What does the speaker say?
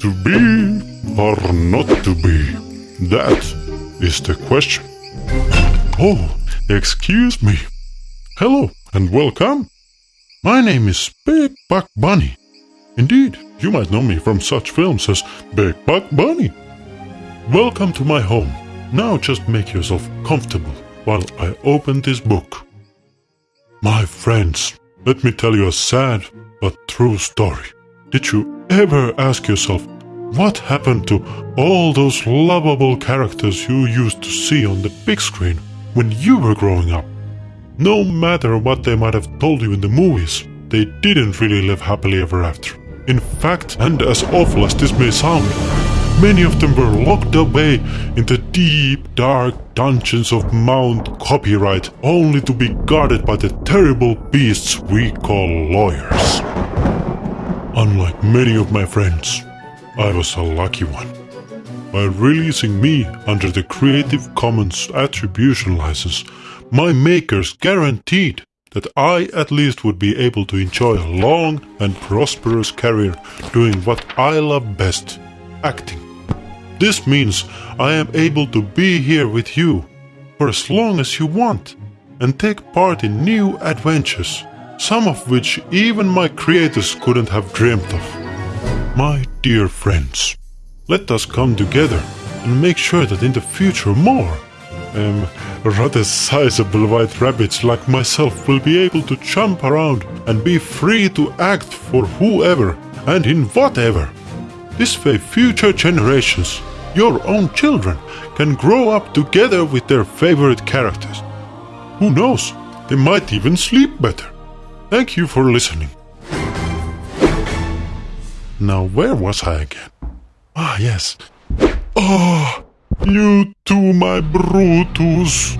To be or not to be? That is the question. Oh, excuse me. Hello and welcome. My name is Big Buck Bunny. Indeed, you might know me from such films as Big Buck Bunny. Welcome to my home. Now just make yourself comfortable while I open this book. My friends, let me tell you a sad but true story. Did you ever ask yourself what happened to all those lovable characters you used to see on the big screen when you were growing up? No matter what they might have told you in the movies, they didn't really live happily ever after. In fact, and as awful as this may sound, many of them were locked away in the deep, dark dungeons of Mount Copyright, only to be guarded by the terrible beasts we call lawyers. Unlike many of my friends, I was a lucky one. By releasing me under the Creative Commons Attribution license, my makers guaranteed that I at least would be able to enjoy a long and prosperous career doing what I love best acting. This means I am able to be here with you for as long as you want and take part in new adventures some of which even my creators couldn't have dreamt of. My dear friends, let us come together and make sure that in the future more, um, rather sizable white rabbits like myself will be able to jump around and be free to act for whoever and in whatever. This way future generations, your own children, can grow up together with their favorite characters. Who knows, they might even sleep better. Thank you for listening. Now, where was I again? Ah, yes. Oh, you too, my Brutus.